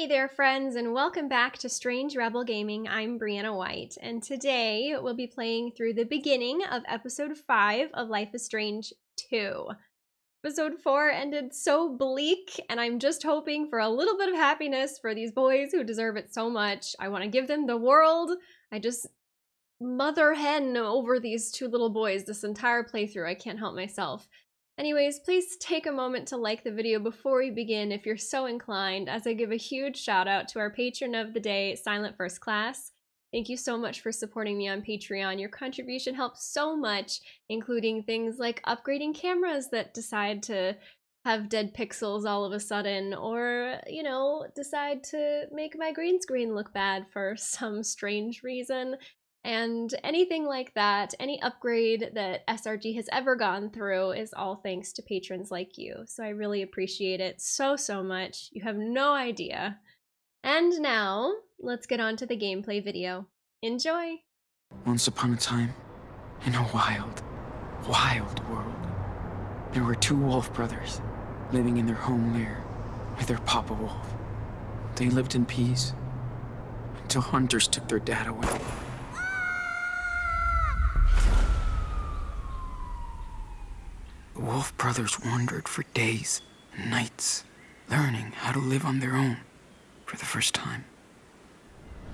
Hey there friends and welcome back to Strange Rebel Gaming. I'm Brianna White and today we'll be playing through the beginning of episode 5 of Life is Strange 2. Episode 4 ended so bleak and I'm just hoping for a little bit of happiness for these boys who deserve it so much. I want to give them the world. I just mother hen over these two little boys this entire playthrough. I can't help myself. Anyways, please take a moment to like the video before we begin if you're so inclined, as I give a huge shout out to our patron of the day, Silent First Class. Thank you so much for supporting me on Patreon. Your contribution helps so much, including things like upgrading cameras that decide to have dead pixels all of a sudden, or, you know, decide to make my green screen look bad for some strange reason. And anything like that, any upgrade that SRG has ever gone through is all thanks to patrons like you. So I really appreciate it so, so much. You have no idea. And now, let's get on to the gameplay video. Enjoy! Once upon a time, in a wild, wild world, there were two wolf brothers living in their home lair with their papa wolf. They lived in peace until hunters took their dad away. The Wolf brothers wandered for days and nights, learning how to live on their own for the first time.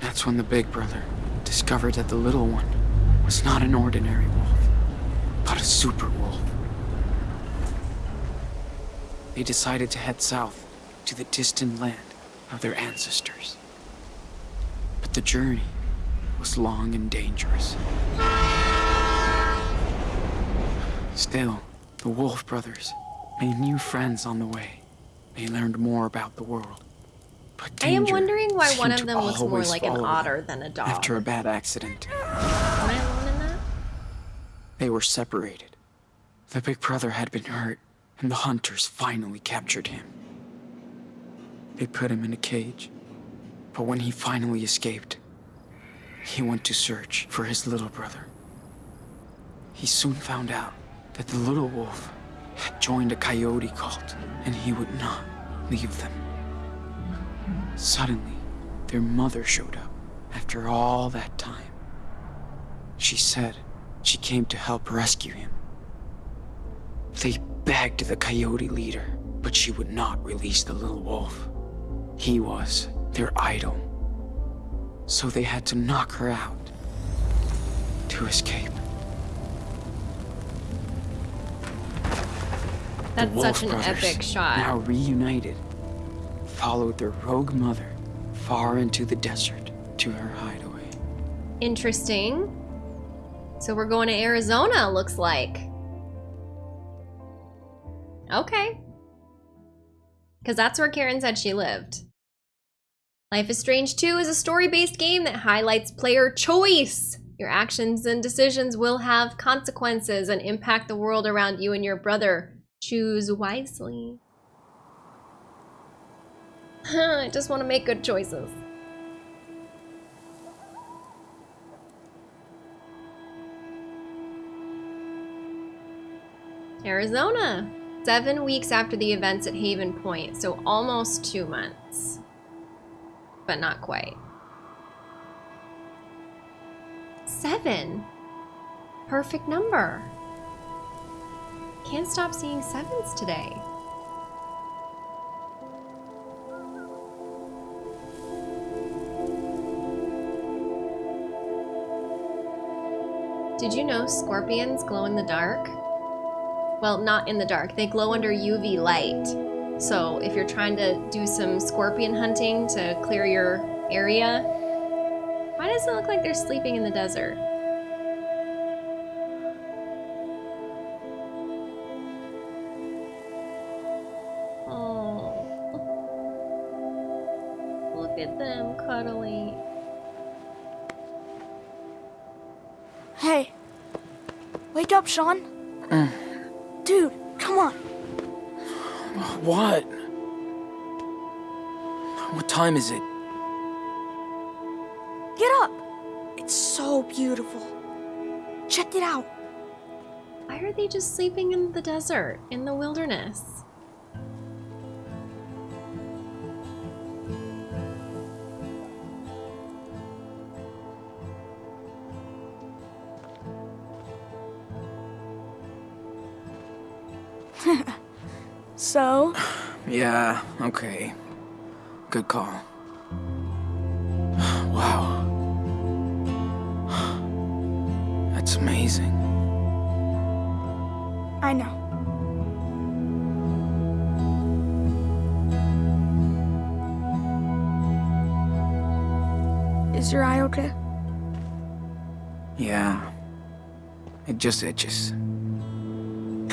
That's when the big brother discovered that the little one was not an ordinary wolf, but a super wolf. They decided to head south to the distant land of their ancestors. But the journey was long and dangerous. Still, the Wolf brothers made new friends on the way. They learned more about the world. But I am wondering why one of them looks more like an otter than a dog. After a bad accident, Am I alone in that? they were separated. The big brother had been hurt, and the hunters finally captured him. They put him in a cage, but when he finally escaped, he went to search for his little brother. He soon found out that the little wolf had joined a coyote cult, and he would not leave them. Suddenly, their mother showed up after all that time. She said she came to help rescue him. They begged the coyote leader, but she would not release the little wolf. He was their idol. So they had to knock her out to escape. That's the such an brothers, epic shot. Now reunited, followed their rogue mother far into the desert to her hideaway. Interesting. So we're going to Arizona, looks like. Okay. Because that's where Karen said she lived. Life is Strange 2 is a story-based game that highlights player choice. Your actions and decisions will have consequences and impact the world around you and your brother. Choose wisely. I just want to make good choices. Arizona. Seven weeks after the events at Haven Point, so almost two months. But not quite. Seven. Perfect number. Can't stop seeing sevens today. Did you know scorpions glow in the dark? Well, not in the dark. They glow under UV light. So if you're trying to do some scorpion hunting to clear your area, why does it look like they're sleeping in the desert? Them. Hey. Wake up, Sean. Mm. Dude, come on. What? What time is it? Get up. It's so beautiful. Check it out. Why are they just sleeping in the desert, in the wilderness? Yeah, okay. Good call. Wow. That's amazing. I know. Is your eye okay? Yeah. It just itches.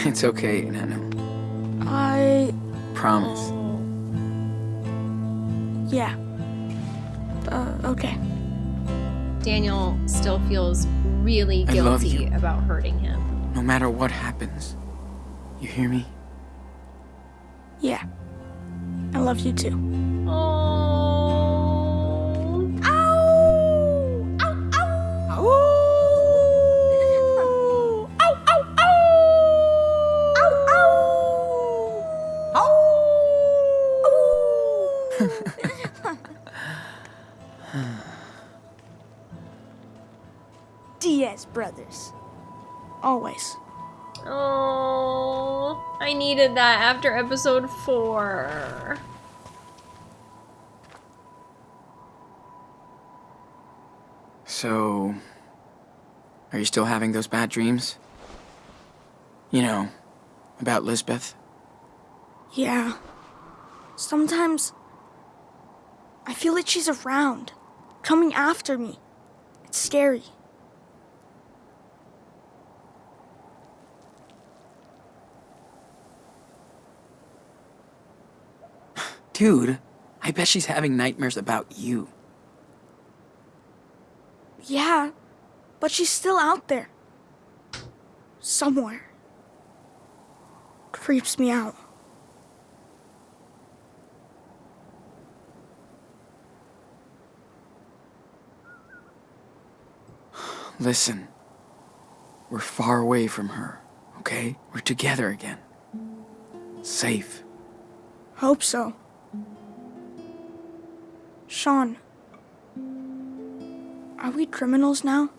It's okay, Nano. I. Promise. Yeah. Uh, okay. Daniel still feels really guilty about hurting him. No matter what happens. You hear me? Yeah. I love you too. After episode four. So. Are you still having those bad dreams? You know, about Lisbeth? Yeah. Sometimes I feel like she's around, coming after me. It's scary. Dude, I bet she's having nightmares about you. Yeah, but she's still out there. Somewhere. Creeps me out. Listen, we're far away from her, okay? We're together again. Safe. Hope so. Sean. Are we criminals now?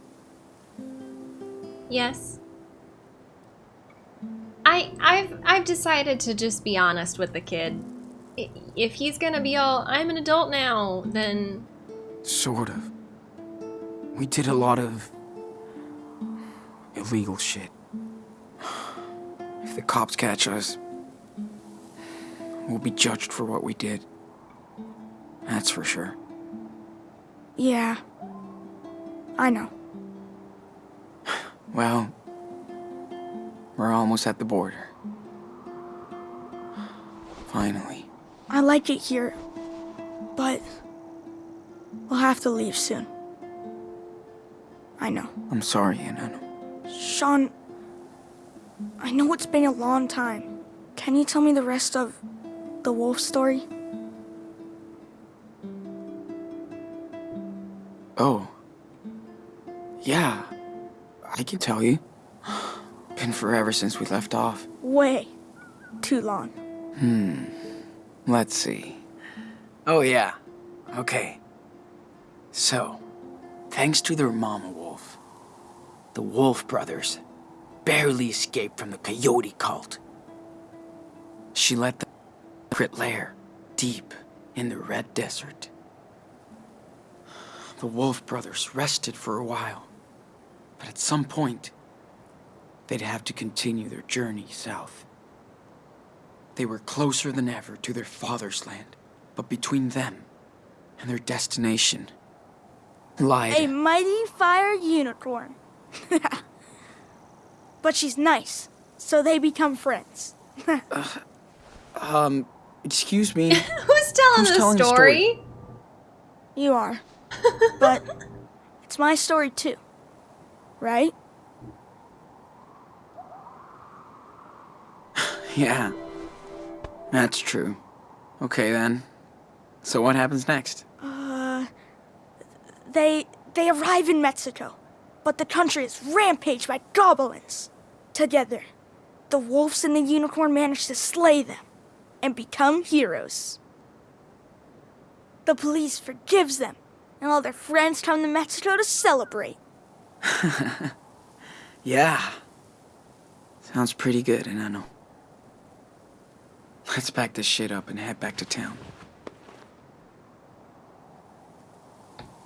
Yes. I I've I've decided to just be honest with the kid. If he's gonna be all I'm an adult now, then Sort of. We did a lot of illegal shit. If the cops catch us, we'll be judged for what we did. That's for sure. Yeah. I know. Well, we're almost at the border. Finally. I like it here, but we'll have to leave soon. I know. I'm sorry, enano. Sean, I know it's been a long time. Can you tell me the rest of the wolf story? Oh. Yeah. I can tell you. Been forever since we left off. Way too long. Hmm. Let's see. Oh, yeah. Okay. So, thanks to their mama wolf, the Wolf brothers barely escaped from the coyote cult. She led the secret lair deep in the Red Desert. The Wolf brothers rested for a while, but at some point, they'd have to continue their journey south. They were closer than ever to their father's land, but between them and their destination lied. A mighty fire unicorn. but she's nice, so they become friends. Um, excuse me. who's telling Who's the telling the story? story? You are. But it's my story too. Right? yeah, that's true. Okay then. So what happens next? Uh they they arrive in Mexico, but the country is rampaged by goblins. Together, the wolves and the unicorn manage to slay them and become heroes. The police forgives them, and all their friends come to Mexico to celebrate. Yeah. Sounds pretty good, and I know. Let's pack this shit up and head back to town.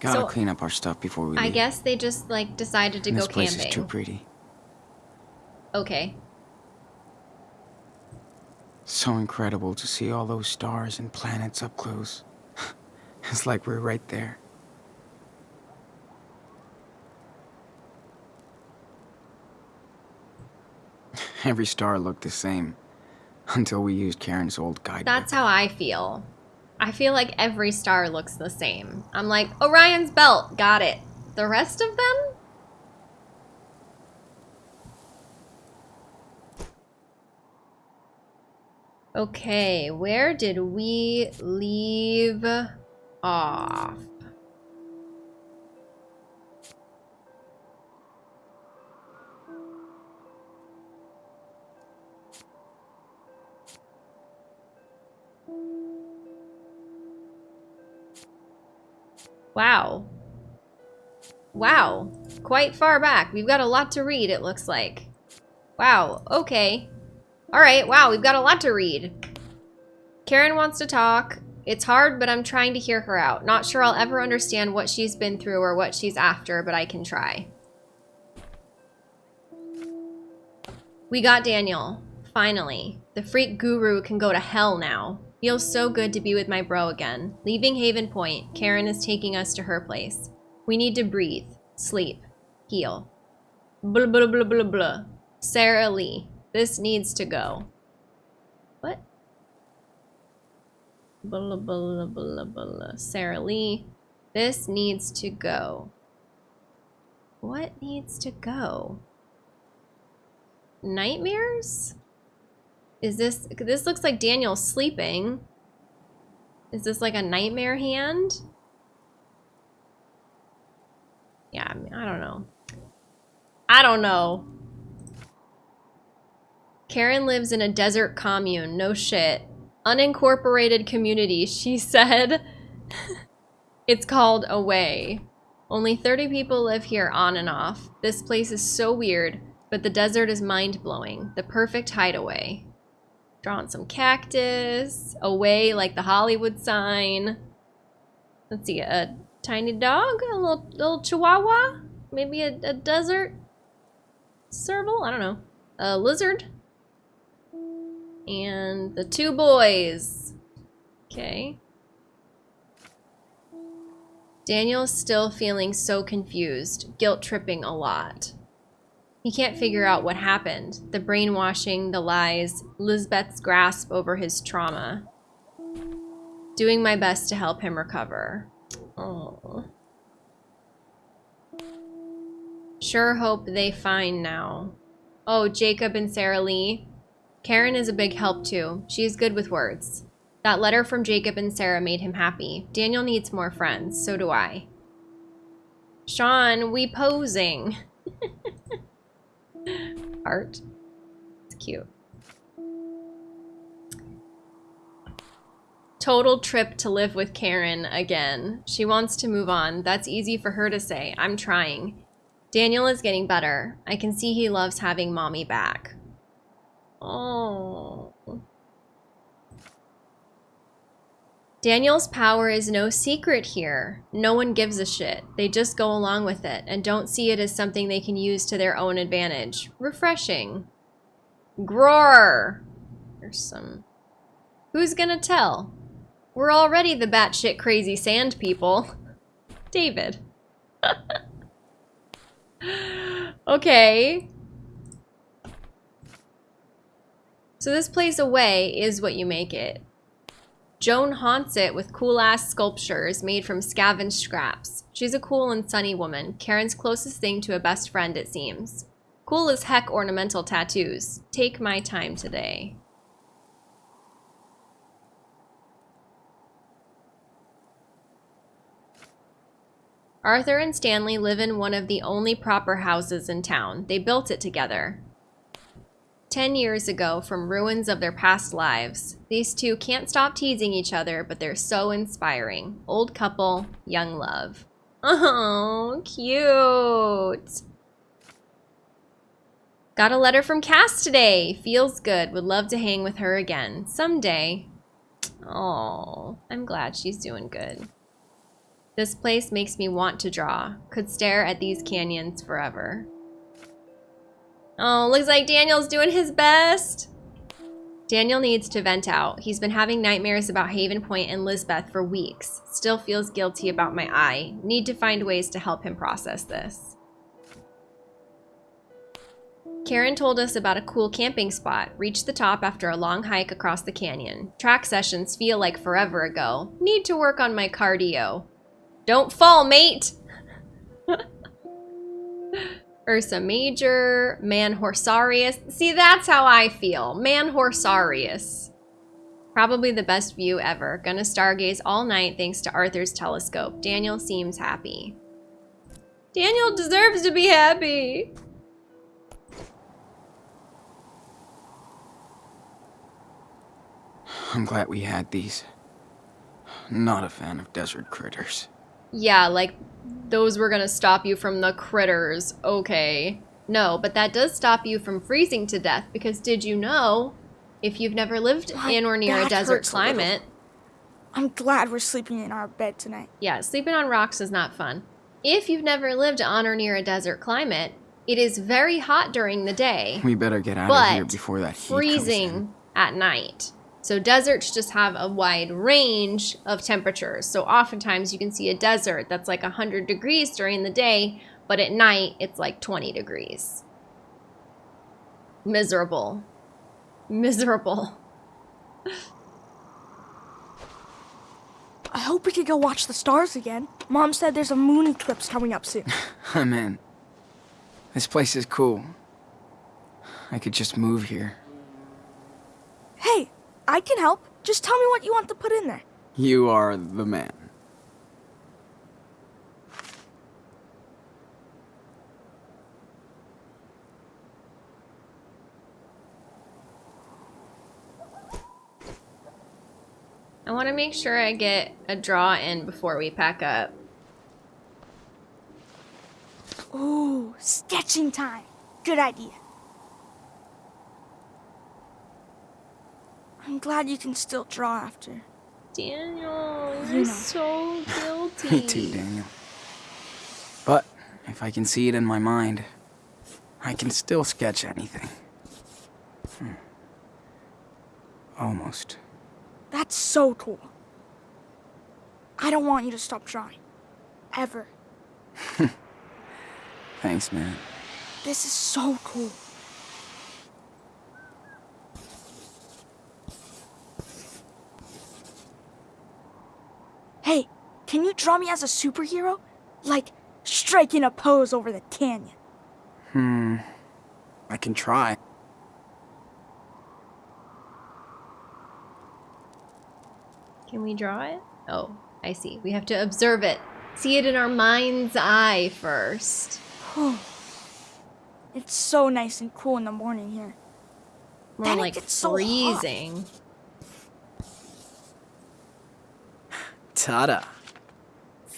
Gotta So, clean up our stuff before we leave. I guess they just like decided to And go this place camping. is too pretty. Okay. So incredible to see all those stars and planets up close. it's like we're right there. Every star looked the same until we used Karen's old guidebook. That's how I feel. I feel like every star looks the same. I'm like, Orion's belt, got it. The rest of them? Okay, where did we leave off? Wow. Wow. Quite far back. We've got a lot to read, it looks like. Wow. Okay. Alright, wow, we've got a lot to read. Karen wants to talk. It's hard, but I'm trying to hear her out. Not sure I'll ever understand what she's been through or what she's after, but I can try. We got Daniel. Finally. The freak guru can go to hell now. Feels so good to be with my bro again. Leaving Haven Point, Karen is taking us to her place. We need to breathe, sleep, heal. Blah blah blah blah blah. Sarah Lee, this needs to go. What? Blah blah blah blah. Sarah Lee, this needs to go. What needs to go? Nightmares? Is this, this looks like Daniel sleeping. Is this like a nightmare hand? Yeah, I, mean, I don't know. I don't know. Karen lives in a desert commune. No shit. Unincorporated community, she said. it's called Away. Only 30 people live here on and off. This place is so weird, but the desert is mind-blowing. The perfect hideaway. Drawing some cactus. Away like the Hollywood sign. Let's see, a tiny dog? A little, little chihuahua? Maybe a, a desert serval? I don't know. A lizard? And the two boys. Okay. Daniel's still feeling so confused, guilt tripping a lot. He can't figure out what happened. The brainwashing, the lies, Lisbeth's grasp over his trauma. Doing my best to help him recover. Oh. Sure hope they find now. Oh, Jacob and Sarah Lee. Karen is a big help too. She's good with words. That letter from Jacob and Sarah made him happy. Daniel needs more friends. So do I. Sean, we posing. Art. It's cute. Total trip to live with Karen again. She wants to move on. That's easy for her to say. I'm trying. Daniel is getting better. I can see he loves having mommy back. Oh. Daniel's power is no secret here. No one gives a shit. They just go along with it and don't see it as something they can use to their own advantage. Refreshing. Groar. There's some... Who's gonna tell? We're already the batshit crazy sand people. David. okay. So this place away is what you make it. Joanne haunts it with cool-ass sculptures made from scavenged scraps. She's a cool and sunny woman, Karen's closest thing to a best friend, it seems. Cool as heck ornamental tattoos. Take my time today. Arthur and Stanley live in one of the only proper houses in town. They built it together. Ten years ago, from ruins of their past lives. These two can't stop teasing each other, but they're so inspiring. Old couple, young love. Oh, cute. Got a letter from Cass today. Feels good. Would love to hang with her again. Someday. Oh, I'm glad she's doing good. This place makes me want to draw. Could stare at these canyons forever. Oh, looks like Daniel's doing his best. Daniel needs to vent out. He's been having nightmares about Haven Point and Lisbeth for weeks. Still feels guilty about my eye. Need to find ways to help him process this. Karen told us about a cool camping spot. Reached the top after a long hike across the canyon. Track sessions feel like forever ago. Need to work on my cardio. Don't fall, mate! Ursa Major, Manhorsarius. See, that's how I feel. Manhorsarius. Probably the best view ever. Gonna stargaze all night thanks to Arthur's telescope. Daniel seems happy. Daniel deserves to be happy. I'm glad we had these. Not a fan of desert critters. Yeah, like those were gonna stop you from the critters. Okay. No, but that does stop you from freezing to death because did you know if you've never lived My in or near a desert hurts a little. climate, I'm glad we're sleeping in our bed tonight. yeah, sleeping on rocks is not fun. If you've never lived on or near a desert climate, it is very hot during the day, We better get out of here before that heat comes in. freezing at night. So deserts just have a wide range of temperatures. So oftentimes you can see a desert that's like 100 degrees during the day, but at night it's like 20 degrees. Miserable. Miserable. I hope we could go watch the stars again. Mom said there's a moon eclipse coming up soon. I'm in. This place is cool. I could just move here. Hey, I can help. Just tell me what you want to put in there. You are the man. I want to make sure I get a draw in before we pack up. Ooh, sketching time. Good idea. I'm glad you can still draw after. Daniel, You you're know. so guilty. Me too, Daniel. But if I can see it in my mind, I can still sketch anything. Hmm. Almost. That's so cool. I don't want you to stop drawing. Ever. Thanks, man. This is so cool. Hey, can you draw me as a superhero? Like, striking a pose over the canyon. Hmm. I can try. Can we draw it? Oh, I see. We have to observe it. See it in our mind's eye first. It's so nice and cool in the morning here. More Then it like gets so freezing. Ta-da.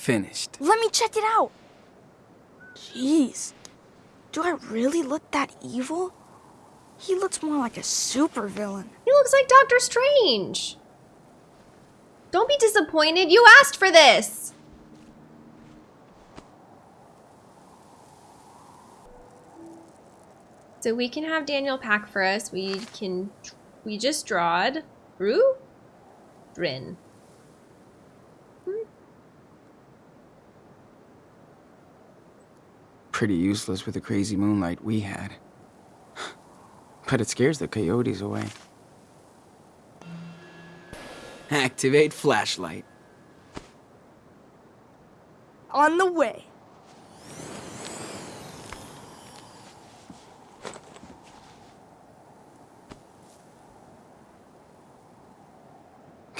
Finished. Let me check it out. Jeez. Do I really look that evil? He looks more like a supervillain. He looks like Doctor Strange. Don't be disappointed. You asked for this. So we can have Daniel pack for us. We can, we just drawed. Rue? Drin. Pretty useless with the crazy moonlight we had. But it scares the coyotes away. Activate flashlight. On the way.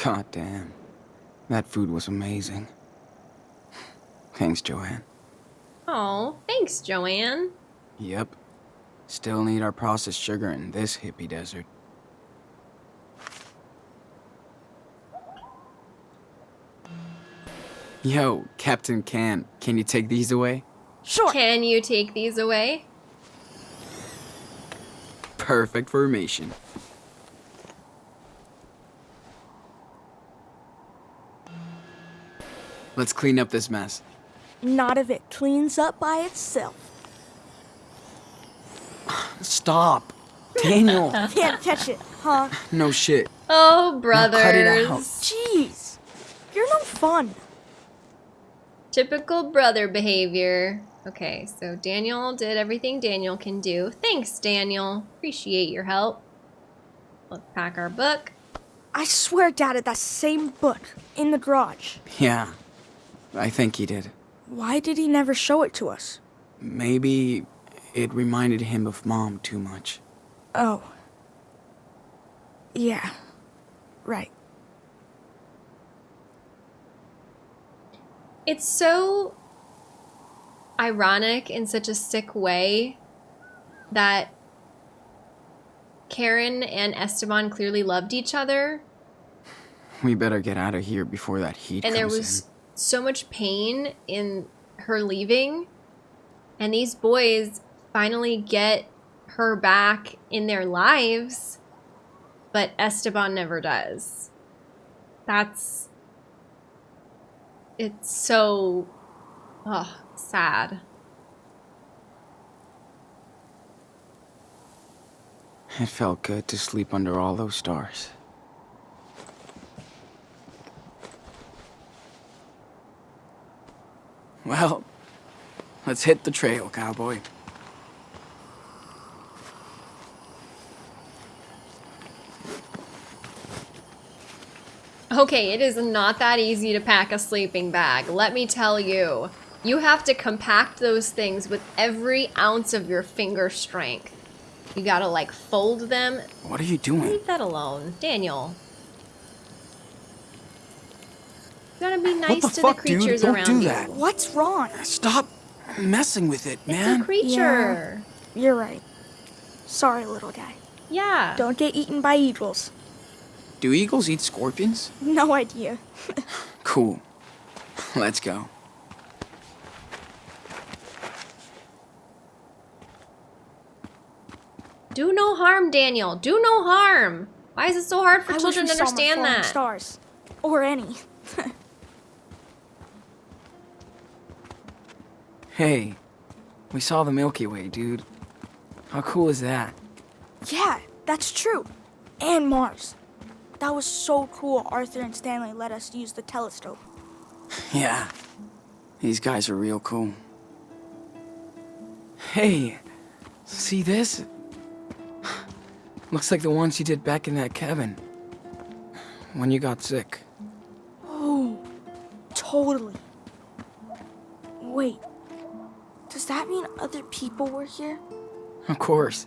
God damn. That food was amazing. Thanks, Joanne. Oh, thanks, Joanne. Yep. Still need our processed sugar in this hippie desert. Yo, Captain Can, can you take these away? Sure. Can you take these away? Perfect formation. Let's clean up this mess. Not if it cleans up by itself. Stop. Daniel. Can't catch it, huh? no shit. Oh, Now brothers. cut it out. Jeez, you're no fun. Typical brother behavior. Okay, so Daniel did everything Daniel can do. Thanks, Daniel. Appreciate your help. Let's pack our book. I swear Dad had that same book in the garage. Yeah. I think he did. Why did he never show it to us? Maybe it reminded him of mom too much. Oh. Yeah. Right. It's so ironic in such a sick way that Karen and Esteban clearly loved each other, We better get out of here before that heat and there comes was so much pain in her leaving, and these boys finally get her back in their lives, but Esteban never does. That's it's so oh, sad. It felt good to sleep under all those stars. Well, let's hit the trail, cowboy. Okay, it is not that easy to pack a sleeping bag, let me tell you. You have to compact those things with every ounce of your finger strength. You gotta like fold them. What are you doing? Leave that alone, Daniel. You gotta be nice the to fuck, the dude? creatures Don't around do you. that. What's wrong? Stop messing with it, man. It's man. a creature. You're right. Sorry, little guy. Yeah. Don't get eaten by eagles. Do eagles eat scorpions? No idea. Cool. Let's go. Do no harm, Daniel. Do no harm. Why is it so hard for I wish children we to saw more understand falling that? Stars, or any. Hey, we saw the Milky Way, dude. How cool is that? yeah, that's true. And Mars. That was so cool. Arthur and Stanley let us use the telescope. Yeah. These guys are real cool. Hey, see this? Looks like the ones you did back in that cabin. When you got sick. Oh, totally. Wait, that mean other people were here? Of course.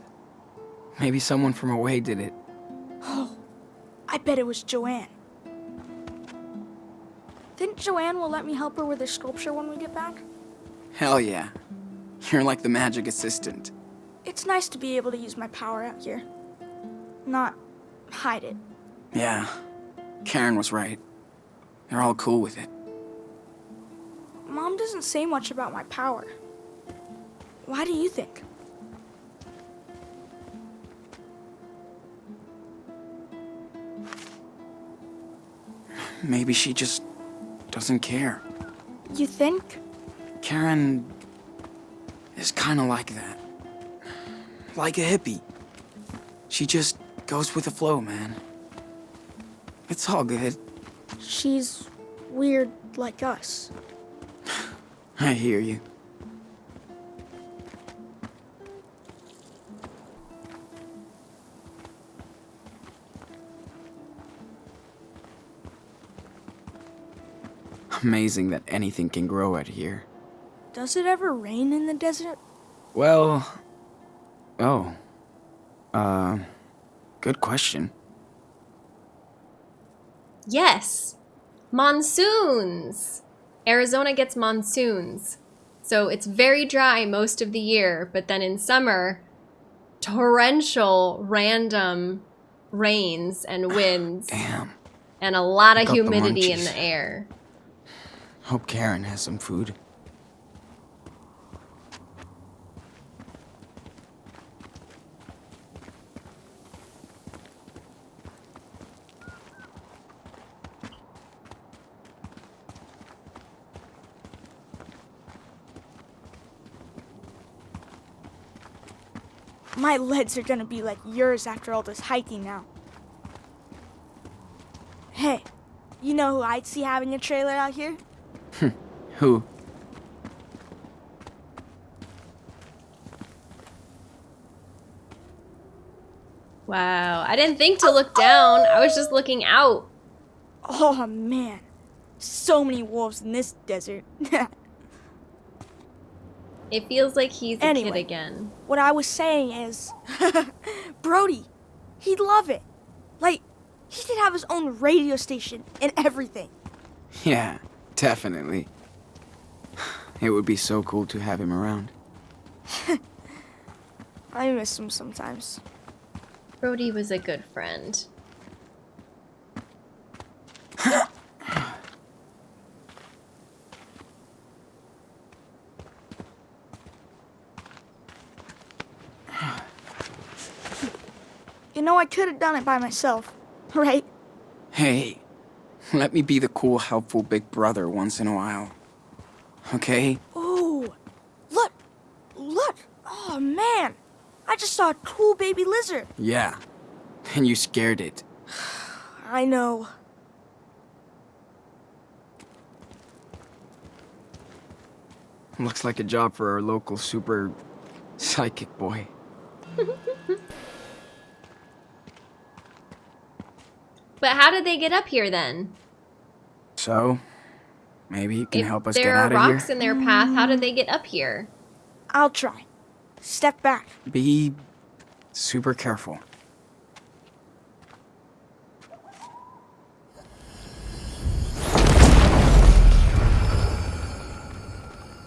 Maybe someone from away did it. Oh, I bet it was Joanne. Think Joanne will let me help her with her sculpture when we get back? Hell yeah. You're like the magic assistant. It's nice to be able to use my power out here. Not hide it. Yeah. Karen was right. They're all cool with it. Mom doesn't say much about my power. Why do you think? Maybe she just doesn't care. You think? Karen is kind of like that. Like a hippie. She just goes with the flow, man. It's all good. She's weird like us. I hear you. Amazing that anything can grow out here. Does it ever rain in the desert? Well, oh, uh, good question. Yes. Monsoons. Arizona gets monsoons. So it's very dry most of the year, but then in summer, torrential random rains and winds Damn. and a lot of Got the humidity in the air. Hope Karen has some food. My legs are gonna be like yours after all this hiking now. Hey, you know who I'd see having a trailer out here? Who? Wow, I didn't think to look down. I was just looking out. Oh man, so many wolves in this desert. It feels like he's a Anyway. kid again. what I was saying is, Brody, he'd love it. Like, he could have his own radio station and everything. Yeah, definitely. It would be so cool to have him around. I miss him sometimes. Brody was a good friend. You know, I could have done it by myself, right? Hey, let me be the cool, helpful big brother once in a while. Okay? Ooh, look, look. Oh man, I just saw a cool baby lizard. Yeah. And you scared it. I know. Looks like a job for our local super psychic boy. But how did they get up here then? So, maybe you can if help us there get are out of here rocks in their path, how did they get up here? I'll try. Step back. Be super careful.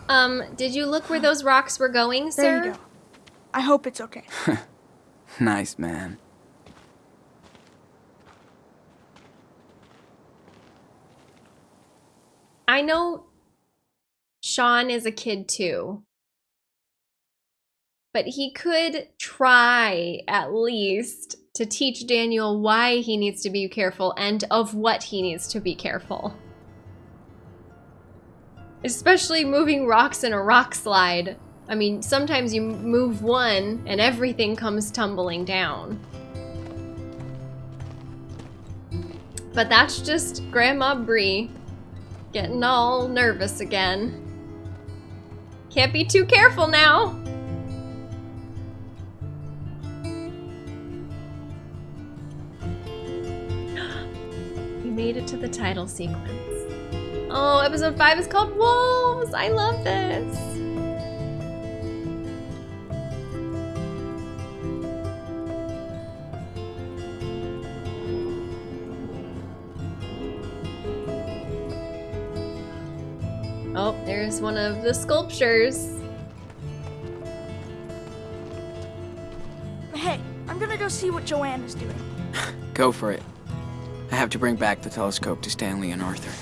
Um, did you look where those rocks were going, sir? There you go. I hope it's okay. Nice, man. I know Sean is a kid too. But he could try at least to teach Daniel why he needs to be careful and of what he needs to be careful. Especially moving rocks in a rock slide. I mean, sometimes you move one and everything comes tumbling down. But that's just Grandma Bree getting all nervous again. Can't be too careful now. We made it to the title sequence. Oh, episode 5 is called Wolves! I love this! There's one of the sculptures. Hey, I'm gonna go see what Joanne is doing. Go for it. I have to bring back the telescope to Stanley and Arthur.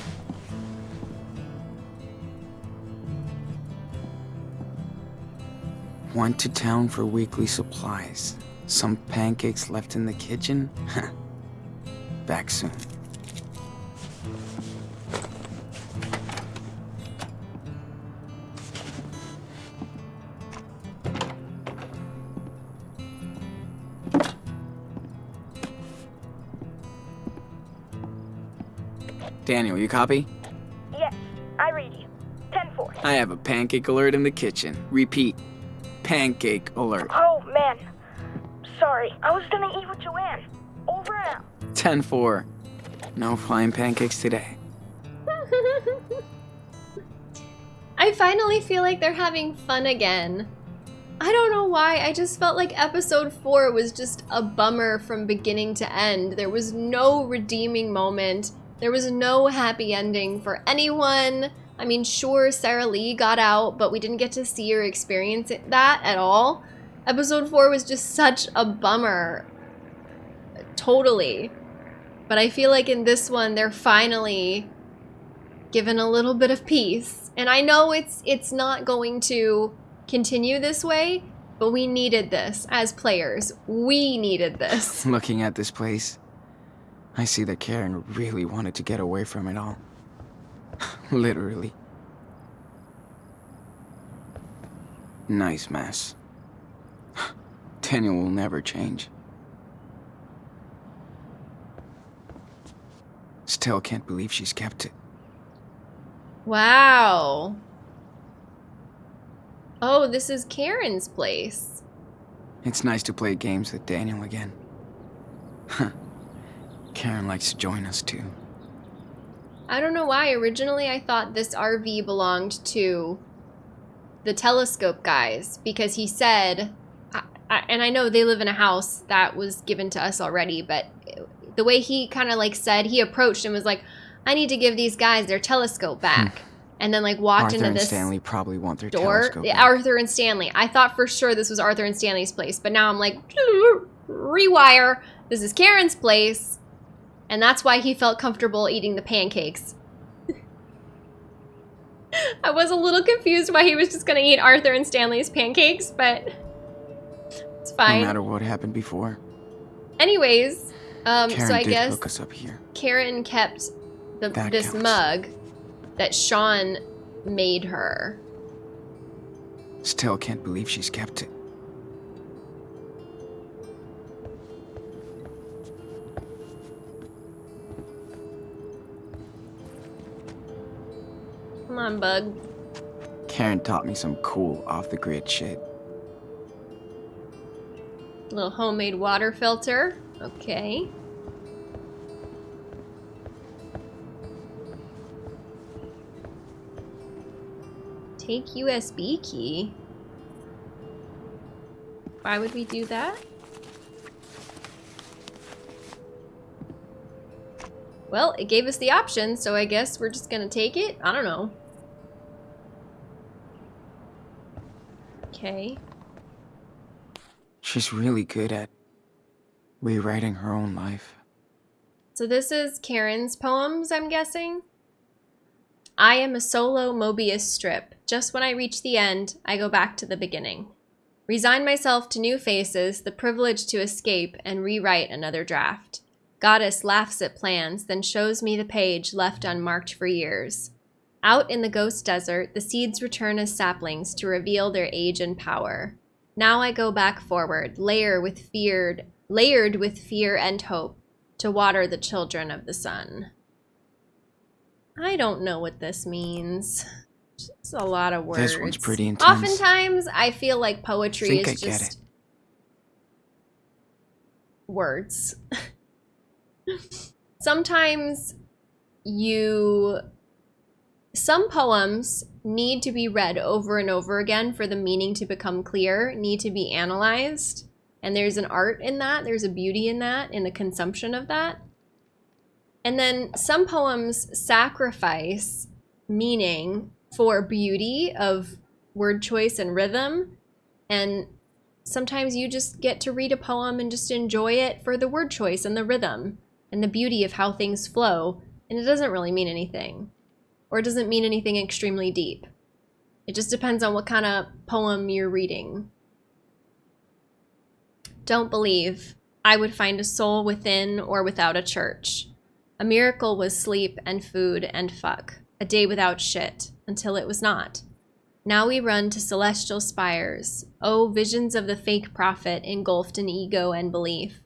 Went to town for weekly supplies. Some pancakes left in the kitchen? Back soon. Daniel, you copy? Yes, I read you. 10-4. I have a pancake alert in the kitchen. Repeat. Pancake alert. Oh, man. Sorry, I was gonna eat with Joanne. Over and out. 10 4. No flying pancakes today. I finally feel like they're having fun again. I don't know why, I just felt like episode 4 was just a bummer from beginning to end. There was no redeeming moment. There was no happy ending for anyone. I mean, sure, Sarah Lee got out, but we didn't get to see or experience that at all. Episode 4 was just such a bummer. Totally. But I feel like in this one, they're finally given a little bit of peace. And I know it's it's not going to continue this way, but we needed this as players. We needed this. Looking at this place, I see that Karen really wanted to get away from it all. Literally. Nice mess. Daniel will never change. Still can't believe she's kept it. Wow. Oh, this is Karen's place. It's nice to play games with Daniel again. Karen likes to join us too. I don't know why. Originally, I thought this RV belonged to the telescope guys because he said, I, I, and I know they live in a house that was given to us already, but the way he kind of like said, he approached and was like, I need to give these guys their telescope hmm. back. and then like walked into this door. Arthur into and this Stanley probably want their door. telescope. Arthur and Stanley. I thought for sure this was Arthur and Stanley's place, but now I'm like, rewire. This is Karen's place. And that's why he felt comfortable eating the pancakes. I was a little confused why he was just going to eat Arthur and Stanley's pancakes, but it's fine. no matter what happened before, Anyways, um, Karen so I guess hook us up here. Karen kept the, this counts. mug that Sean made her. Still can't believe she's kept it. Come on, bug. Karen taught me some cool off-the-grid shit. Little homemade water filter. Okay. Take USB key. Why would we do that? Well, it gave us the option, so I guess we're just gonna take it. I don't know. Okay. She's really good at rewriting her own life. So this is Karen's poems, I'm guessing. I am a solo Mobius strip. Just when I reach the end, I go back to the beginning. Resign myself to new faces, the privilege to escape and rewrite another draft. Goddess laughs at plans, then shows me the page left unmarked for years. Out in the ghost desert, the seeds return as saplings to reveal their age and power. Now I go back forward, layer with feared, layered with fear and hope, to water the children of the sun. I don't know what this means. It's a lot of words. This one's pretty intense. Oftentimes, I feel like poetry is I get just words. Sometimes you some poems need to be read over and over again for the meaning to become clear, need to be analyzed. And there's an art in that, there's a beauty in that, in the consumption of that. And then some poems sacrifice meaning for beauty of word choice and rhythm. And sometimes you just get to read a poem and just enjoy it for the word choice and the rhythm and the beauty of how things flow. And it doesn't really mean anything or it doesn't mean anything extremely deep. It just depends on what kind of poem you're reading. Don't believe I would find a soul within or without a church. A miracle was sleep and food and fuck, a day without shit, until it was not. Now we run to celestial spires, oh, visions of the fake prophet engulfed in ego and belief.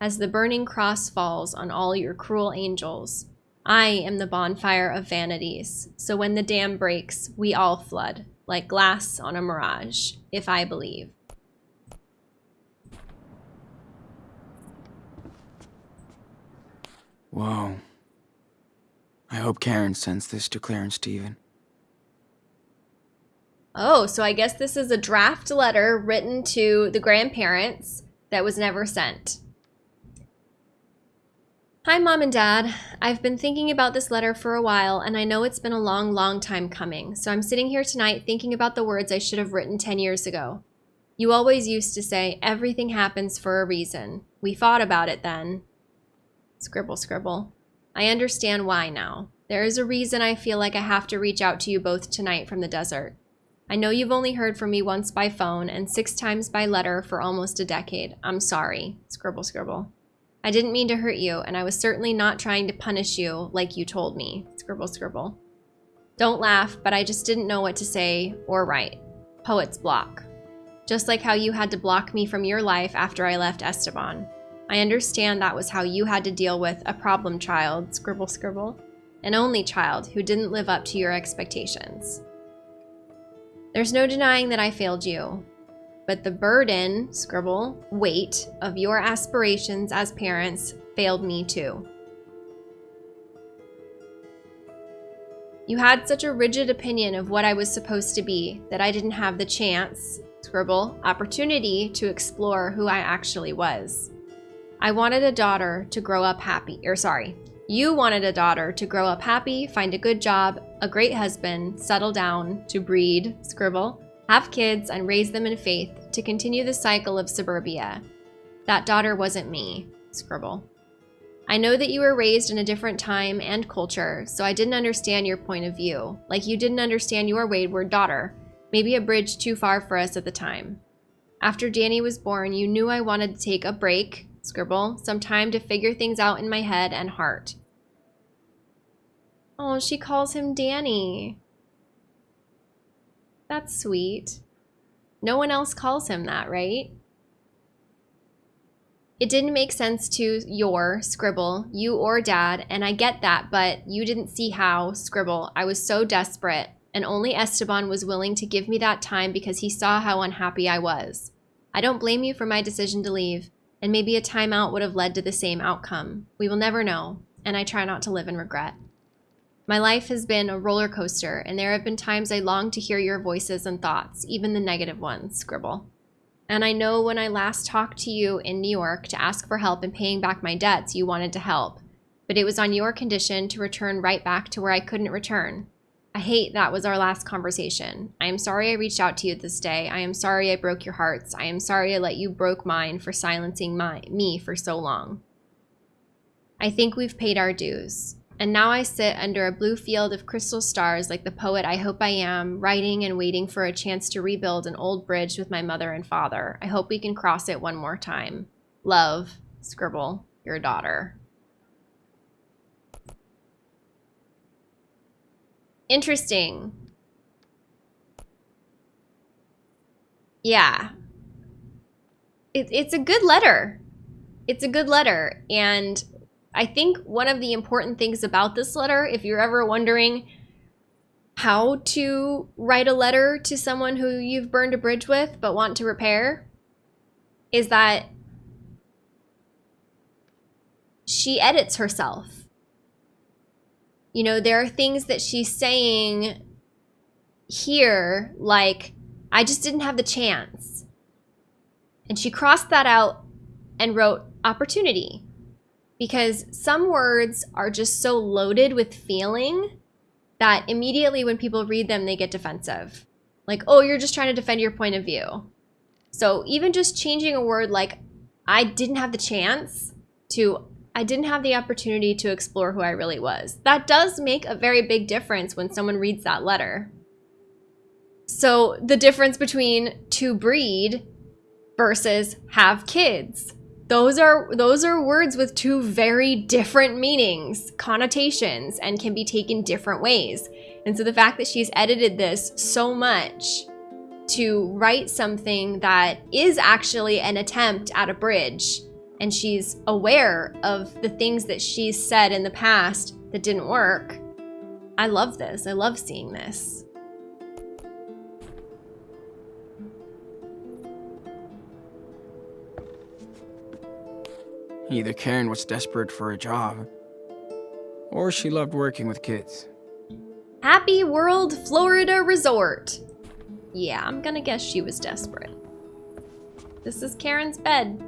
As the burning cross falls on all your cruel angels, I am the bonfire of vanities. So when the dam breaks, we all flood, like glass on a mirage, if I believe. Whoa. I hope Karen sends this to Claire and Stephen. Oh, so I guess this is a draft letter written to the grandparents that was never sent. Hi, Mom and Dad. I've been thinking about this letter for a while, and I know it's been a long, long time coming. So I'm sitting here tonight thinking about the words I should have written 10 years ago. You always used to say, everything happens for a reason. We fought about it then. Scribble, scribble. I understand why now. There is a reason I feel like I have to reach out to you both tonight from the desert. I know you've only heard from me once by phone and six times by letter for almost a decade. I'm sorry. Scribble, scribble. I didn't mean to hurt you, and I was certainly not trying to punish you like you told me. Scribble, scribble. Don't laugh, but I just didn't know what to say or write. Poet's block. just like how you had to block me from your life after I left Esteban. I understand that was how you had to deal with a problem child, scribble scribble, an only child who didn't live up to your expectations. There's no denying that I failed you, but the burden, scribble, weight of your aspirations as parents failed me too. You had such a rigid opinion of what I was supposed to be that I didn't have the chance, scribble, opportunity to explore who I actually was. I wanted a daughter to grow up happy, or sorry, you wanted a daughter to grow up happy, find a good job, a great husband, settle down, to breed, scribble, have kids, and raise them in faith to continue the cycle of suburbia. That daughter wasn't me, scribble. I know that you were raised in a different time and culture, so I didn't understand your point of view, like you didn't understand your wayward daughter, maybe a bridge too far for us at the time. After Danny was born, you knew I wanted to take a break, scribble, some time to figure things out in my head and heart. Oh, she calls him Danny. That's sweet. No one else calls him that, right? It didn't make sense to your scribble, you or dad, and I get that, but you didn't see how, scribble. I was so desperate, and only Esteban was willing to give me that time because he saw how unhappy I was. I don't blame you for my decision to leave, and maybe a timeout would have led to the same outcome. We will never know, and I try not to live in regret. My life has been a roller coaster, and there have been times I long to hear your voices and thoughts, even the negative ones, scribble. And I know when I last talked to you in New York to ask for help in paying back my debts, you wanted to help. But it was on your condition to return right back to where I couldn't return. I hate that was our last conversation. I am sorry I reached out to you this day. I am sorry I broke your hearts. I am sorry I let you broke mine for silencing my me for so long. I think we've paid our dues. And now I sit under a blue field of crystal stars like the poet I hope I am, writing and waiting for a chance to rebuild an old bridge with my mother and father. I hope we can cross it one more time. Love, scribble, your daughter. Interesting. Yeah. It, it's a good letter. It's a good letter. And I think one of the important things about this letter, if you're ever wondering how to write a letter to someone who you've burned a bridge with but want to repair, is that she edits herself. You know, there are things that she's saying here, like, I just didn't have the chance. And she crossed that out and wrote opportunity because some words are just so loaded with feeling that immediately when people read them, they get defensive. Like, oh, you're just trying to defend your point of view. So even just changing a word like, I didn't have the chance to, I didn't have the opportunity to explore who I really was. That does make a very big difference when someone reads that letter. So the difference between to breed versus have kids those are those are words with two very different meanings, connotations, and can be taken different ways. And so the fact that she's edited this so much to write something that is actually an attempt at a bridge and she's aware of the things that she's said in the past that didn't work. I love this. I love seeing this. Either Karen was desperate for a job, or she loved working with kids. Happy World Florida Resort. Yeah, I'm gonna guess she was desperate. This is Karen's bed.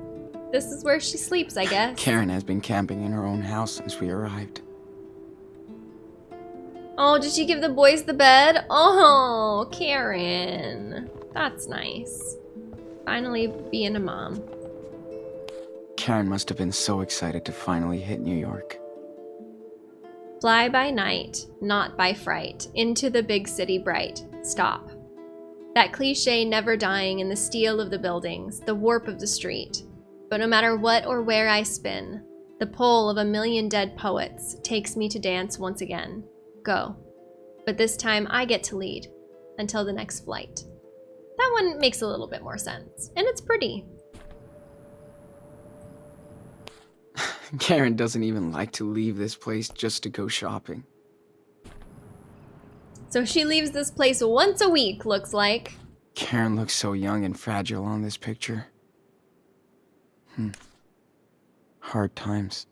This is where she sleeps, I guess. Karen has been camping in her own house since we arrived. Oh, did she give the boys the bed? Oh, Karen. That's nice. Finally being a mom. Karen must have been so excited to finally hit New York. Fly by night, not by fright, into the big city bright. Stop. That cliche never dying in the steel of the buildings, the warp of the street. But no matter what or where I spin, the pull of a million dead poets takes me to dance once again. Go. But this time I get to lead until the next flight. that one makes a little bit more sense. And it's pretty. Karen doesn't even like to leave this place just to go shopping. So she leaves this place once a week, looks like. Karen looks so young and fragile on this picture. Hmm. Hard times.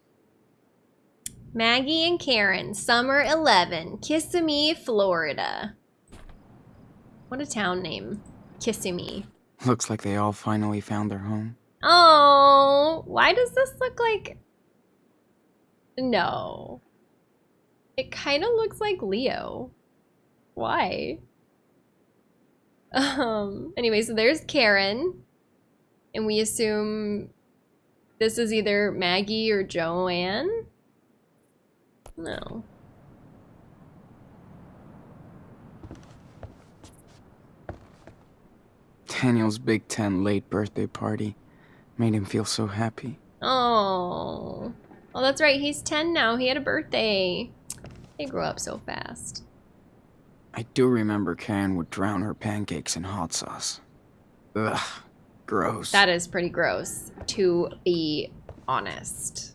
Maggie and Karen, summer 11, Kissimmee, Florida. What a town name. Kissimmee. Looks like they all finally found their home. Oh, why does this look like... No. It kind of looks like Leo. Why? Um, anyway, so there's Karen. And we assume this is either Maggie or Joanne? No. Daniel's Big Ten late birthday party made him feel so happy. Oh. Oh, that's right. He's 10 now. He had a birthday. They grow up so fast. I do remember Karen would drown her pancakes in hot sauce. Ugh, gross. That is pretty gross, to be honest.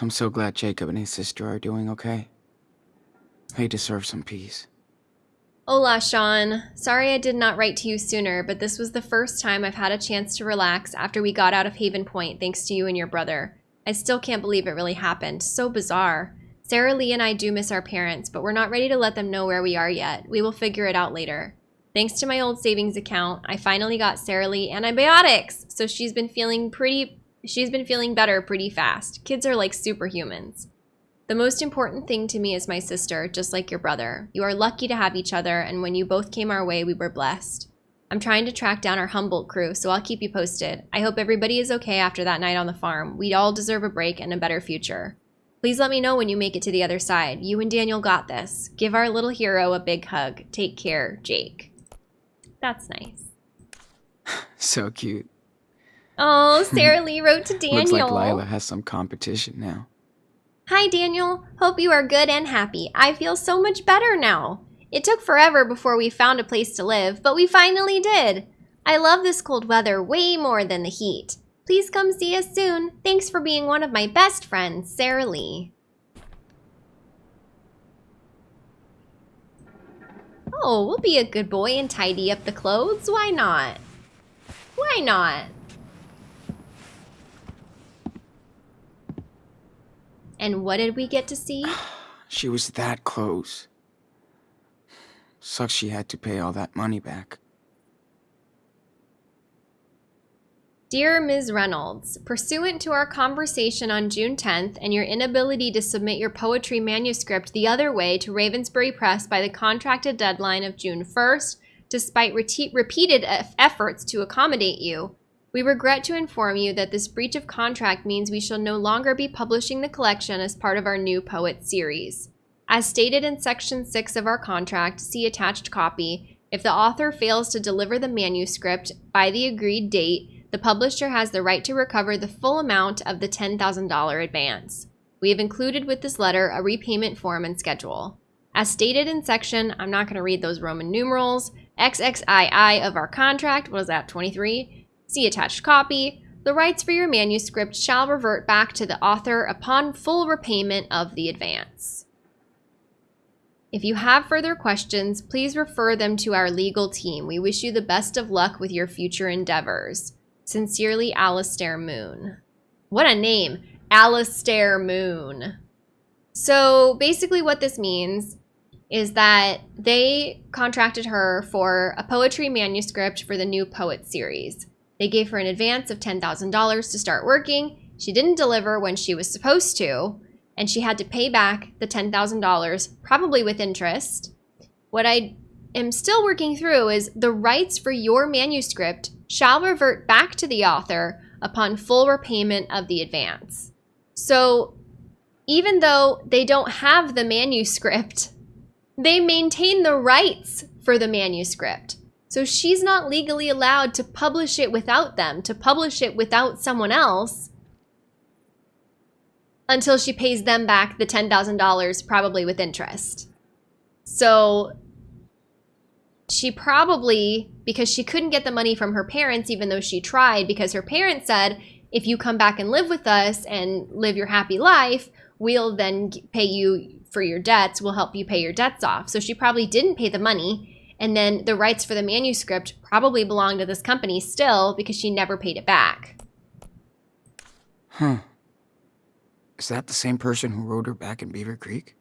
I'm so glad Jacob and his sister are doing okay. They deserve some peace. Hola, Sean. Sorry I did not write to you sooner, but this was the first time I've had a chance to relax after we got out of Haven Point thanks to you and your brother. I still can't believe it really happened. So bizarre. Sarah Lee and I do miss our parents, but we're not ready to let them know where we are yet. We will figure it out later. Thanks to my old savings account, I finally got Sarah Lee antibiotics, so she's been feeling pretty she's been feeling better pretty fast. Kids are like superhumans. The most important thing to me is my sister, just like your brother. You are lucky to have each other, and when you both came our way, we were blessed. I'm trying to track down our Humboldt crew, so I'll keep you posted. I hope everybody is okay after that night on the farm. We all deserve a break and a better future. Please let me know when you make it to the other side. You and Daniel got this. Give our little hero a big hug. Take care, Jake. That's nice. So cute. Oh, Sarah Lee wrote to Daniel. Looks like Lyla has some competition now. Hi, Daniel. Hope you are good and happy. I feel so much better now. It took forever before we found a place to live, but we finally did. I love this cold weather way more than the heat. Please come see us soon. Thanks for being one of my best friends, Sarah Lee. Oh, we'll be a good boy and tidy up the clothes. Why not? Why not? And what did we get to see? She was that close. Sucks she had to pay all that money back. Dear Ms. Reynolds, pursuant to our conversation on June 10th and your inability to submit your poetry manuscript the other way to Ravensbury Press by the contracted deadline of June 1st, despite re repeated efforts to accommodate you, we regret to inform you that this breach of contract means we shall no longer be publishing the collection as part of our new poet series. As stated in Section 6 of our contract, see attached copy, if the author fails to deliver the manuscript by the agreed date, the publisher has the right to recover the full amount of the $10,000 advance. We have included with this letter a repayment form and schedule. As stated in section, I'm not going to read those Roman numerals, XXII of our contract, was that 23? See attached copy. The rights for your manuscript shall revert back to the author upon full repayment of the advance. If you have further questions, please refer them to our legal team. We wish you the best of luck with your future endeavors. Sincerely, Alistair Moon. What a name. Alistair Moon. So basically what this means is that they contracted her for a poetry manuscript for the new Poet series. They gave her an advance of $10,000 to start working. She didn't deliver when she was supposed to, and she had to pay back the $10,000, probably with interest. What I am still working through is the rights for your manuscript shall revert back to the author upon full repayment of the advance. So even though they don't have the manuscript, they maintain the rights for the manuscript. So she's not legally allowed to publish it without them, to publish it without someone else until she pays them back the $10,000, probably with interest. So she probably, because she couldn't get the money from her parents, even though she tried, because her parents said, if you come back and live with us and live your happy life, we'll then pay you for your debts, we'll help you pay your debts off. So she probably didn't pay the money. And then the rights for the manuscript probably belong to this company still because she never paid it back. Huh. Is that the same person who rode her back in Beaver Creek?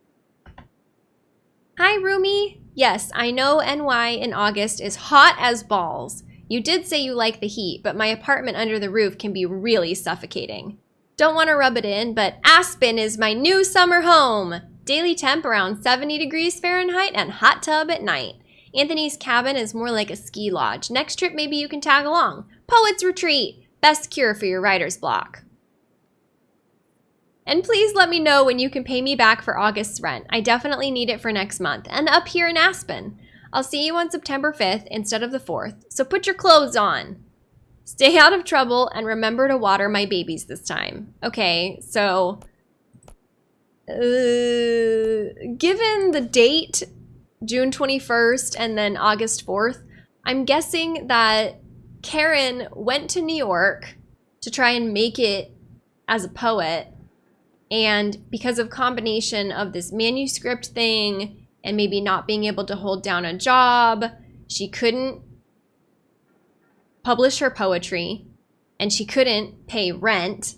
Hi, Rumi. Yes, I know NY in August is hot as balls. You did say you like the heat, but my apartment under the roof can be really suffocating. Don't want to rub it in, but Aspen is my new summer home. Daily temp around 70 degrees Fahrenheit and hot tub at night. Anthony's cabin is more like a ski lodge. Next trip, maybe you can tag along. Poets Retreat, best cure for your writer's block. And please let me know when you can pay me back for August's rent. I definitely need it for next month. And up here in Aspen. I'll see you on September 5th instead of the 4th, so put your clothes on. Stay out of trouble and remember to water my babies this time. Okay, so... Uh, given the date, June 21st and then August 4th, I'm guessing that Karen went to New York to try and make it as a poet and because of combination of this manuscript thing and maybe not being able to hold down a job, she couldn't publish her poetry and she couldn't pay rent.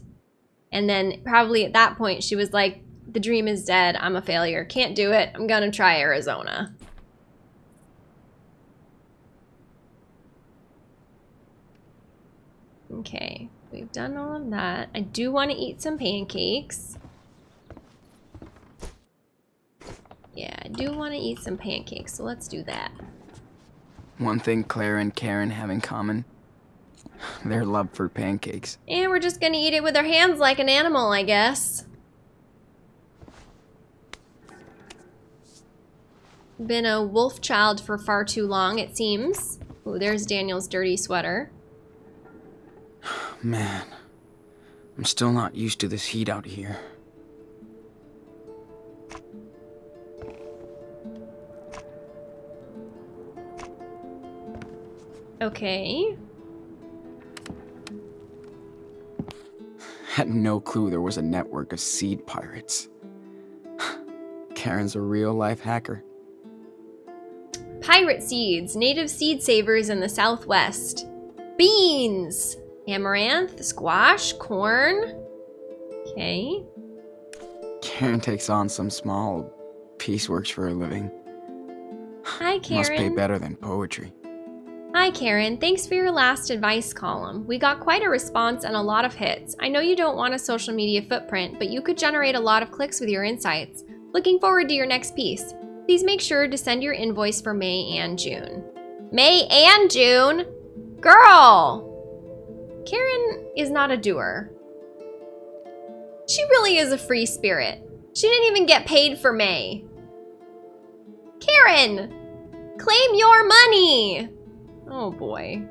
And then probably at that point she was like, the dream is dead. I'm a failure. Can't do it. I'm going to try Arizona. Okay, we've done all of that. I do want to eat some pancakes. Yeah, I do want to eat some pancakes, so let's do that. One thing Claire and Karen have in common their love for pancakes. And we're just gonna eat it with our hands like an animal, I guess. Been a wolf child for far too long, it seems. Oh, there's Daniel's dirty sweater. Man, I'm still not used to this heat out here. Okay. Had no clue there was a network of seed pirates. Karen's a real life hacker. Pirate seeds, native seed savers in the southwest. Beans! Amaranth, squash, corn. Okay. Karen takes on some small pieceworks for a living. Hi, Karen. Must pay better than poetry. Hi, Karen. Thanks for your last advice column. We got quite a response and a lot of hits. I know you don't want a social media footprint, but you could generate a lot of clicks with your insights. Looking forward to your next piece. Please make sure to send your invoice for May and June. May and June? Girl! Karen is not a doer. She really is a free spirit. She didn't even get paid for May. Karen! Claim your money! Oh boy.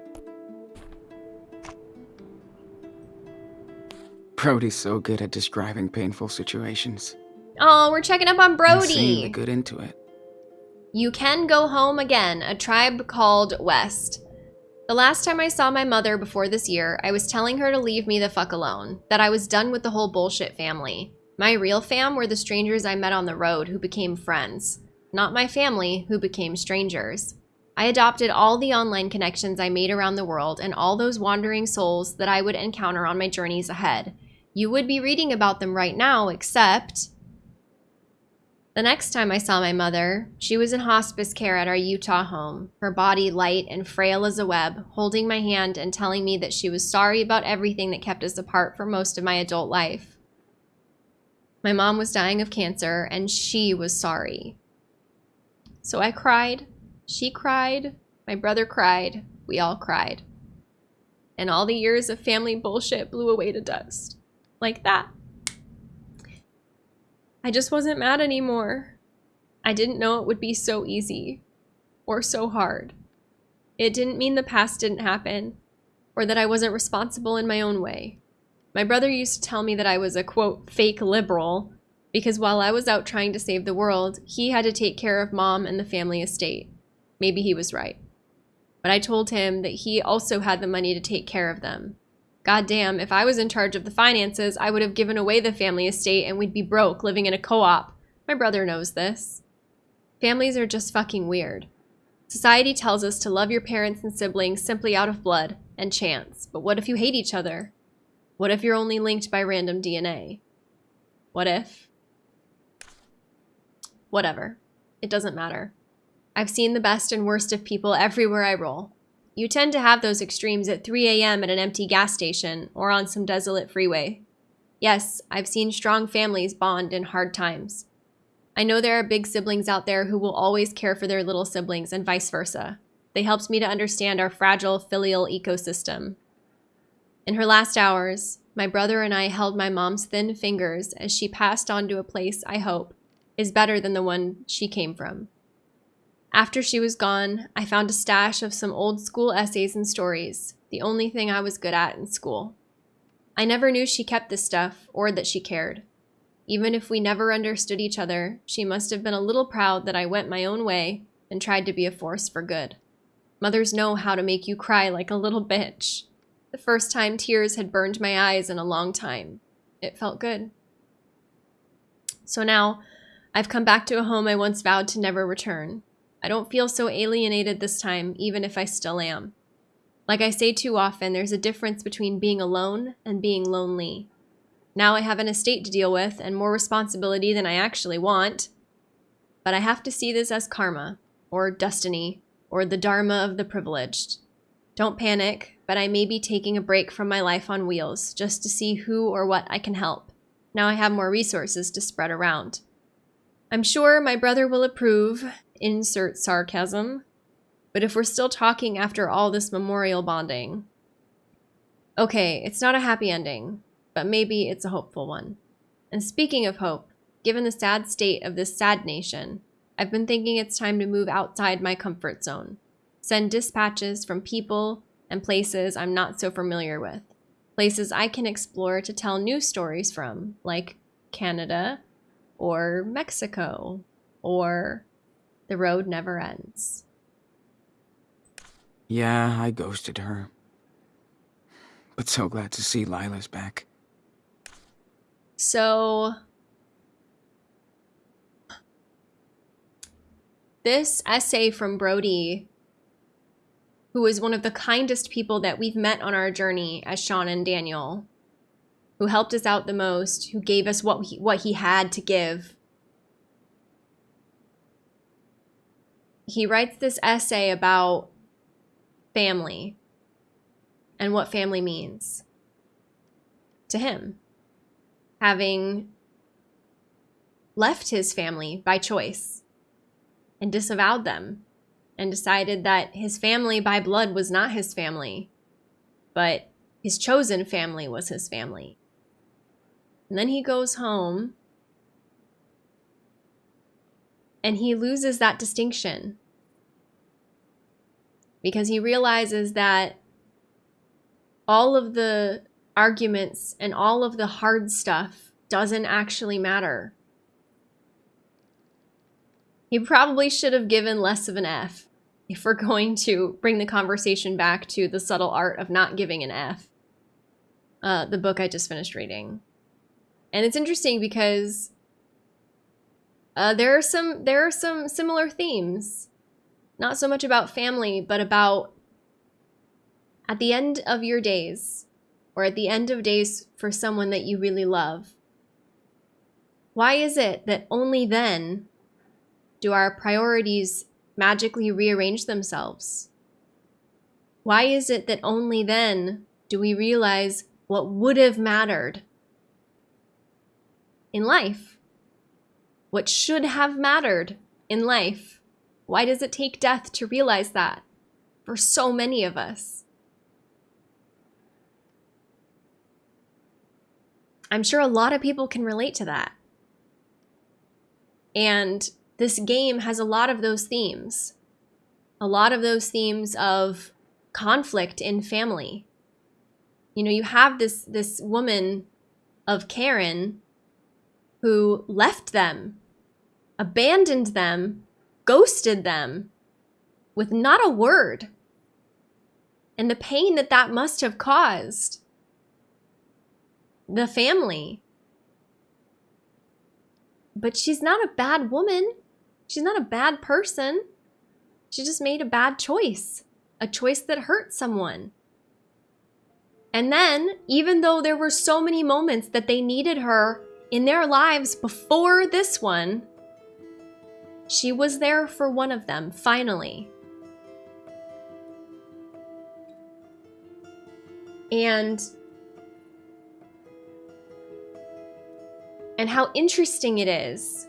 Brody's so good at describing painful situations. Oh, we're checking up on and seeing Brody. the good into it. You can go home again, a tribe called West. The last time I saw my mother before this year, I was telling her to leave me the fuck alone, that I was done with the whole bullshit family. My real fam were the strangers I met on the road who became friends, not my family who became strangers. I adopted all the online connections I made around the world and all those wandering souls that I would encounter on my journeys ahead. You would be reading about them right now, except the next time I saw my mother, she was in hospice care at our Utah home, her body light and frail as a web, holding my hand and telling me that she was sorry about everything that kept us apart for most of my adult life. My mom was dying of cancer, and she was sorry. So I cried, she cried, my brother cried, we all cried. And all the years of family bullshit blew away to dust. Like that. I just wasn't mad anymore. I didn't know it would be so easy or so hard. It didn't mean the past didn't happen or that I wasn't responsible in my own way. My brother used to tell me that I was a quote, fake liberal because while I was out trying to save the world, he had to take care of mom and the family estate. Maybe he was right. But I told him that he also had the money to take care of them. God damn, if I was in charge of the finances, I would have given away the family estate and we'd be broke living in a co op. My brother knows this. Families are just fucking weird. Society tells us to love your parents and siblings simply out of blood and chance. But what if you hate each other? What if you're only linked by random DNA? What if? Whatever. It doesn't matter. I've seen the best and worst of people everywhere I roll. You tend to have those extremes at 3 a.m. at an empty gas station or on some desolate freeway. Yes, I've seen strong families bond in hard times. I know there are big siblings out there who will always care for their little siblings and vice versa. They helped me to understand our fragile filial ecosystem. In her last hours, my brother and I held my mom's thin fingers as she passed on to a place I hope is better than the one she came from. After she was gone, I found a stash of some old school essays and stories, the only thing I was good at in school. I never knew she kept this stuff or that she cared. Even if we never understood each other, she must have been a little proud that I went my own way and tried to be a force for good. Mothers know how to make you cry like a little bitch. The first time tears had burned my eyes in a long time. It felt good. So now, I've come back to a home I once vowed to never return. I don't feel so alienated this time, even if I still am. Like I say too often, there's a difference between being alone and being lonely. Now I have an estate to deal with and more responsibility than I actually want. But I have to see this as karma, or destiny, or the dharma of the privileged. Don't panic, but I may be taking a break from my life on wheels just to see who or what I can help. Now I have more resources to spread around. I'm sure my brother will approve, insert sarcasm, but if we're still talking after all this memorial bonding. Okay, it's not a happy ending, but maybe it's a hopeful one. And speaking of hope, given the sad state of this sad nation, I've been thinking it's time to move outside my comfort zone. Send dispatches from people and places I'm not so familiar with. Places I can explore to tell new stories from, like Canada or Mexico or The Road Never Ends. Yeah, I ghosted her. But so glad to see Lyla's back. So, this essay from Brody, who is one of the kindest people that we've met on our journey as Sean and Daniel, who helped us out the most, who gave us what he, what he had to give. He writes this essay about family and what family means to him, having left his family by choice and disavowed them and decided that his family by blood was not his family, but his chosen family was his family. And then he goes home and he loses that distinction because he realizes that all of the arguments and all of the hard stuff doesn't actually matter. He probably should have given less of an F if we're going to bring the conversation back to the subtle art of not giving an F. Uh, the book I just finished reading. And it's interesting because uh, there are some there are some similar themes. Not so much about family, but about at the end of your days, or at the end of days for someone that you really love. Why is it that only then do our priorities magically rearrange themselves? Why is it that only then do we realize what would have mattered in life? What should have mattered in life? Why does it take death to realize that for so many of us? I'm sure a lot of people can relate to that. And this game has a lot of those themes. A lot of those themes of conflict in family. You know, you have this this woman of Karen who left them, abandoned them, ghosted them, with not a word. And the pain that that must have caused the family. But she's not a bad woman. She's not a bad person. She just made a bad choice, a choice that hurt someone. And then, even though there were so many moments that they needed her in their lives before this one, she was there for one of them, finally. And and how interesting it is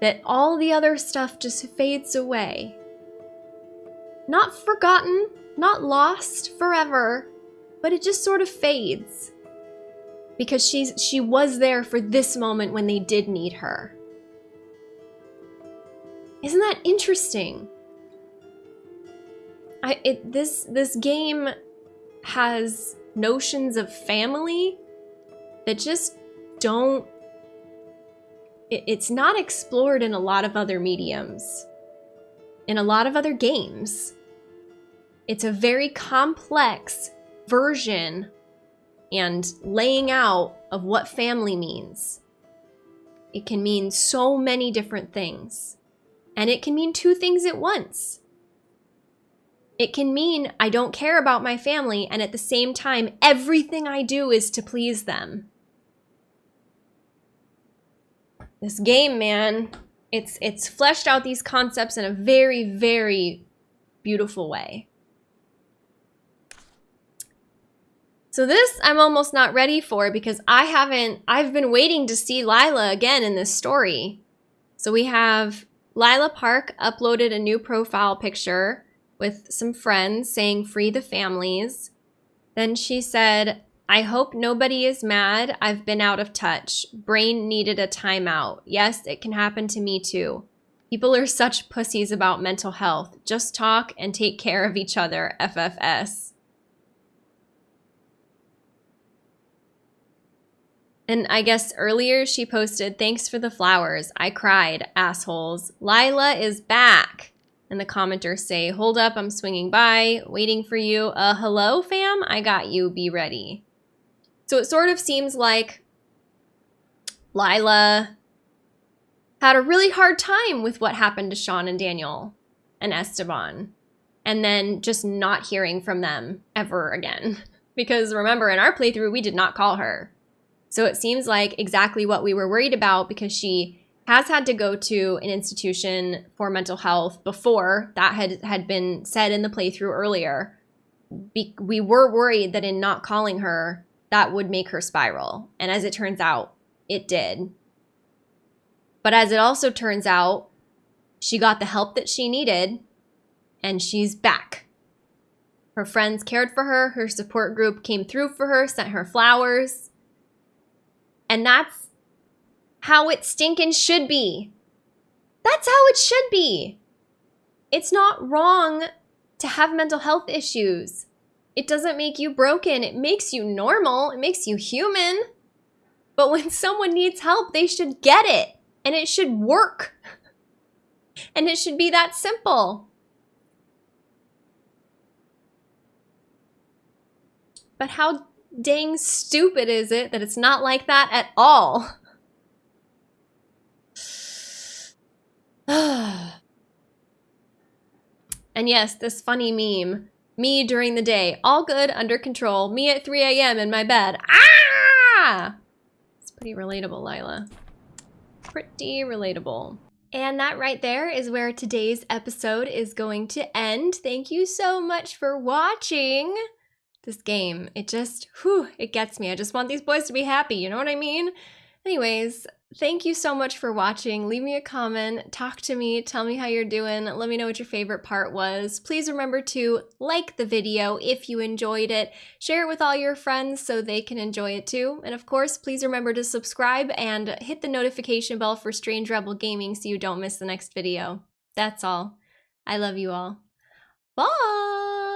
that all the other stuff just fades away. Not forgotten, not lost forever, but it just sort of fades. Because she's she was there for this moment when they did need her. Isn't that interesting? I it this this game has notions of family that just don't it, it's not explored in a lot of other mediums in a lot of other games. It's a very complex version and laying out of what family means. It can mean so many different things and it can mean two things at once it can mean I don't care about my family, and at the same time, everything I do is to please them. This game, man, it's it's fleshed out these concepts in a very, very beautiful way. So this I'm almost not ready for because I haven't, I've been waiting to see Lyla again in this story. So we have Lyla Park uploaded a new profile picture with some friends saying free the families. Then she said, I hope nobody is mad. I've been out of touch. Brain needed a timeout. Yes, it can happen to me too. People are such pussies about mental health. Just talk and take care of each other, FFS. And I guess earlier she posted, thanks for the flowers. I cried, assholes. Lyla is back. And the commenters say, hold up, I'm swinging by, waiting for you. Uh, hello, fam? I got you, be ready. So it sort of seems like Lyla had a really hard time with what happened to Sean and Daniel and Esteban. And then just not hearing from them ever again. Because remember, in our playthrough, we did not call her. So it seems like exactly what we were worried about because she has had to go to an institution for mental health before that had had been said in the playthrough earlier. Be- we were worried that in not calling her, that would make her spiral. And as it turns out, it did. But as it also turns out, she got the help that she needed and she's back. Her friends cared for her, her support group came through for her, sent her flowers. And that's how it stinking should be. That's how it should be. It's not wrong to have mental health issues. It doesn't make you broken. It makes you normal. It makes you human. But when someone needs help, they should get it and it should work. And it should be that simple. But how dang stupid is it that it's not like that at all? and yes, this funny meme. Me during the day, all good, under control. Me at 3 a.m. in my bed. Ah! It's pretty relatable, Lyla. Pretty relatable. And that right there is where today's episode is going to end. Thank you so much for watching this game. It just, whew, it gets me. I just want these boys to be happy, you know what I mean? Anyways, Thank you so much for watching. Leave me a comment, talk to me, tell me how you're doing, let me know what your favorite part was. Please remember to like the video if you enjoyed it, share it with all your friends so they can enjoy it too, and of course, please remember to subscribe and hit the notification bell for Strange Rebel Gaming so you don't miss the next video. That's all. I love you all. Bye!